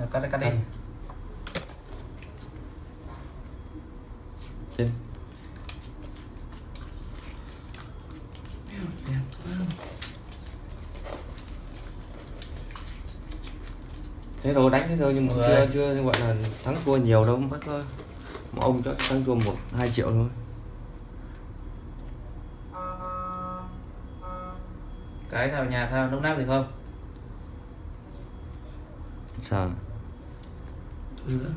Rồi, cắt đi cắt đi. Quá. thế rồi đánh thế rồi nhưng mà Rồi. chưa chưa gọi là thắng thua nhiều đâu mất thôi. Mà ông chắc thắng thua một hai triệu thôi. Cái sao nhà sao nốc nát gì không? Sao? Thôi nữa.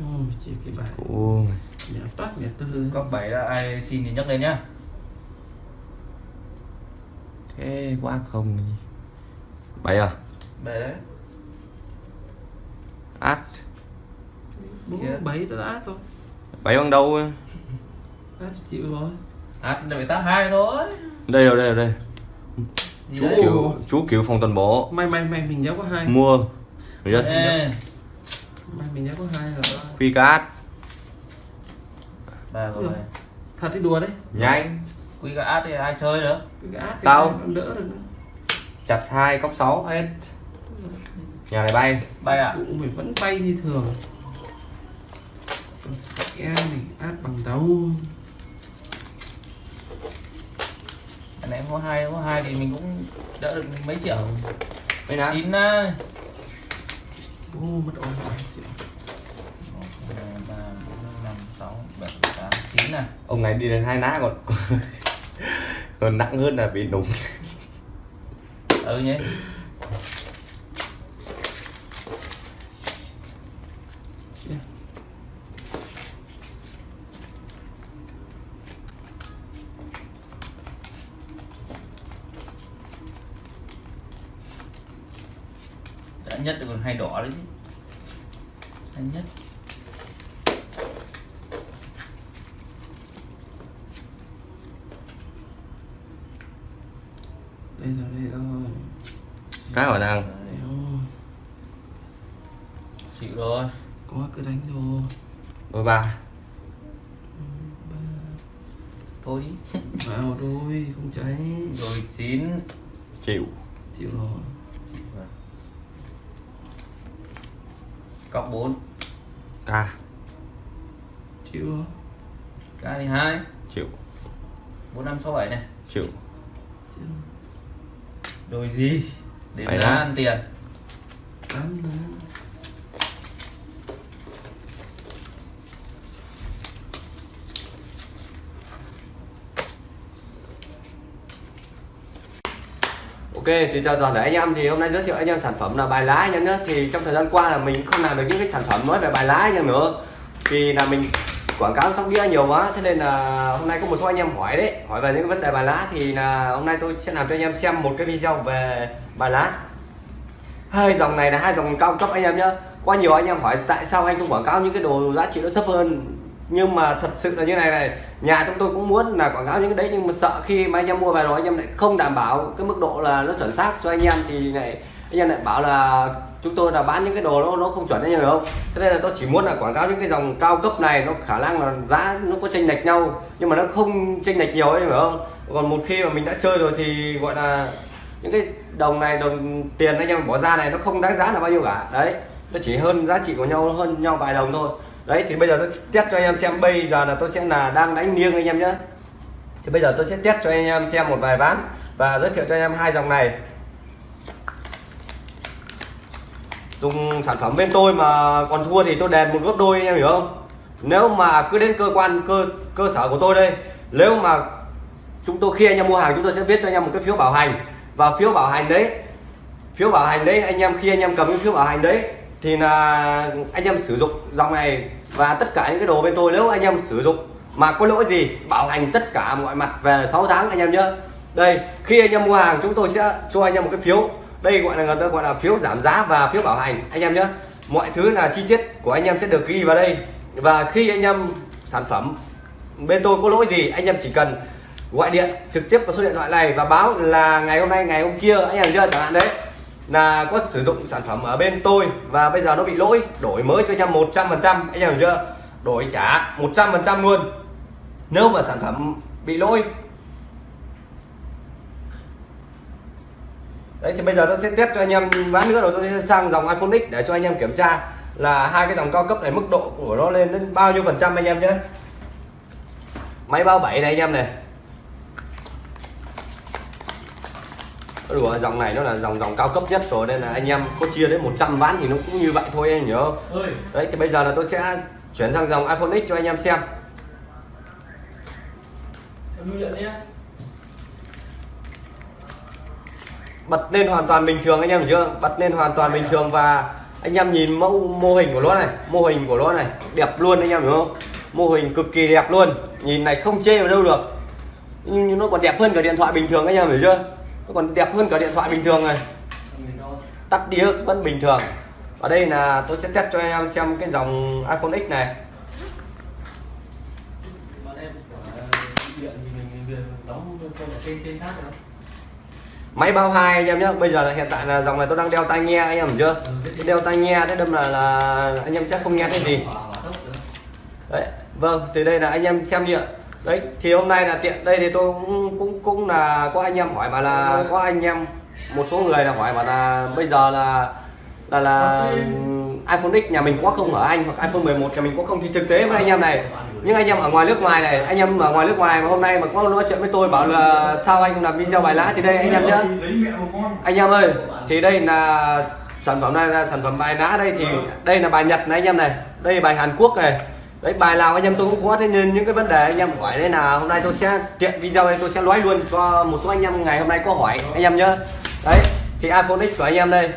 Ôi, chỉ cái bài ôi nhà toát nhà tư cốc bảy là ai xin thì nhấc lên nhá thế quá không bảy à bảy đấy át bố bảy đã át thôi bảy bằng đâu át chịu rồi át để phải tác hai thôi đây rồi đây rồi đây chú đấy? Kiểu chú kiểu phòng toàn bộ may may may mình nhớ có hai. Mua. Ê, may mình nhớ có hai rồi. Phi cát. Ba rồi thật đi đùa đấy. Nhanh. Quy cả át thì ai chơi nữa? Tao. đỡ được chặt hai cốc sáu hết. Nhà này bay. Bay ạ cũng phải vẫn bay như thường. Em này át bằng đầu này có hai có hai thì mình cũng đỡ được mấy triệu. Mấy nát chín á ô mất ôi này ông này đi đến hai ná còn còn nặng hơn là bị đụng. Ừ nhé Chia. Đã nhất còn hai đỏ đấy chứ. Hai nhất. Đây rồi đây rồi cái hỏi rồi chịu rồi. Có cứ đánh thôi. Đôi ba. Thôi. Đi vào đôi không cháy. Rồi chín. Chịu. Chịu rồi. Chịu rồi cọc bốn. Ca chịu. Rồi cái thì hai. Chịu. Bốn năm sáu bảy này. Chịu. Chịu. Rồi gì? Để ăn tiền. Tám Ok, thì chào toàn thể anh em. Thì hôm nay giới thiệu anh em sản phẩm là bài lá anh em nhé. Thì trong thời gian qua là mình không làm được những cái sản phẩm nói về bài lá anh em nữa. Thì là mình quảng cáo sóc đĩa nhiều quá. Thế nên là hôm nay có một số anh em hỏi đấy, hỏi về những vấn đề bài lá. Thì là hôm nay tôi sẽ làm cho anh em xem một cái video về bài lá. Hai dòng này là hai dòng cao cấp anh em nhé. Qua nhiều anh em hỏi tại sao anh không quảng cáo những cái đồ giá trị nó thấp hơn nhưng mà thật sự là như này này, nhà chúng tôi cũng muốn là quảng cáo những cái đấy, nhưng mà sợ khi mà anh em mua về rồi anh em lại không đảm bảo cái mức độ là nó chuẩn xác cho anh em thì này anh em lại bảo là chúng tôi là bán những cái đồ nó nó không chuẩn anh em hiểu không? Thế nên là tôi chỉ muốn là quảng cáo những cái dòng cao cấp này, nó khả năng là giá nó có chênh lệch nhau, nhưng mà nó không chênh lệch nhiều anh em hiểu không? Còn một khi mà mình đã chơi rồi thì, gọi là, những cái đồng này, đồng tiền anh em bỏ ra này nó không đáng giá là bao nhiêu cả. Đấy, nó chỉ hơn giá trị của nhau, hơn nhau vài đồng thôi đấy, thì bây giờ tôi test cho anh em xem. Bây giờ là tôi sẽ là đang đánh nghiêng anh em nhé. Thì bây giờ tôi sẽ test cho anh em xem một vài ván và giới thiệu cho anh em hai dòng này. Dùng sản phẩm bên tôi mà còn thua thì tôi đền một gấp đôi, anh em hiểu không? Nếu mà cứ đến cơ quan, cơ cơ sở của tôi đây, nếu mà chúng tôi, khi anh em mua hàng chúng tôi sẽ viết cho anh em một cái phiếu bảo hành và phiếu bảo hành đấy, phiếu bảo hành đấy, anh em, khi anh em cầm cái phiếu bảo hành đấy thì là anh em sử dụng dòng này và tất cả những cái đồ bên tôi nếu anh em sử dụng mà có lỗi gì, bảo hành tất cả mọi mặt về 6 tháng anh em nhé đây, khi anh em mua hàng chúng tôi sẽ cho anh em một cái phiếu. Đây gọi là, người ta gọi là phiếu giảm giá và phiếu bảo hành, anh em nhé mọi thứ là chi tiết của anh em sẽ được ghi vào đây. Và khi anh em sản phẩm bên tôi có lỗi gì, anh em chỉ cần gọi điện trực tiếp vào số điện thoại này và báo là ngày hôm nay, ngày hôm kia, anh em chưa chẳng hạn đấy là có sử dụng sản phẩm ở bên tôi và bây giờ nó bị lỗi, đổi mới cho anh em 100 phần trăm, anh em hiểu chưa? Đổi trả 100 phần trăm luôn. Nếu mà sản phẩm bị lỗi. Đấy, thì bây giờ tôi sẽ test cho anh em ván nữa, rồi tôi sẽ sang dòng iPhone X để cho anh em kiểm tra là hai cái dòng cao cấp này mức độ của nó lên đến bao nhiêu phần trăm anh em nhé. Máy bao 7 này anh em này. Đùa, dòng này nó là dòng dòng cao cấp nhất rồi nên là anh em có chia đến 100 ván thì nó cũng như vậy thôi anh nhớ. Không? ơi. Đấy thì bây giờ là tôi sẽ chuyển sang dòng iPhone X cho anh em xem. Bật lên hoàn toàn bình thường anh em chưa bật lên hoàn toàn bình thường và anh em nhìn mẫu mô hình của nó này mô hình của nó này đẹp luôn anh em hiểu không mô hình cực kỳ đẹp luôn. Nhìn này không chê vào đâu được. Nhưng nó còn đẹp hơn cả điện thoại bình thường anh em hiểu chưa nó còn đẹp hơn cả điện thoại bình thường này tắt đĩa vẫn bình thường. Ở đây là tôi sẽ test cho anh em xem cái dòng iPhone X này. Máy bao hai anh em nhé. Bây giờ là hiện tại là dòng này tôi đang đeo tai nghe anh em hiểu chưa? Đeo tai nghe thế đâm là là anh em sẽ không nghe thấy gì. Đấy vâng thì đây là anh em xem điện đấy, thì hôm nay là tiện. Đây thì tôi cũng cũng cũng là có anh em hỏi mà là có anh em, một số người là hỏi mà là bây giờ là là là, iPhone X nhà mình có không ở anh hoặc iPhone 11 nhà mình có không? Thì thực tế với anh em này nhưng anh em ở ngoài nước ngoài này, anh em ở ngoài nước ngoài mà hôm nay mà có nói chuyện với tôi bảo là sao anh không làm video bài lá thì đây, anh em nhé anh em ơi, thì đây là sản phẩm này là sản phẩm bài lá đây thì đây là bài Nhật này anh em này. Đây là bài Hàn Quốc này đấy, bài nào anh em tôi cũng có, thế nên những cái vấn đề anh em hỏi đây là hôm nay tôi sẽ tiện video này tôi sẽ nói luôn cho một số anh em ngày hôm nay có hỏi anh em nhớ đấy, thì iPhone X của anh em đây.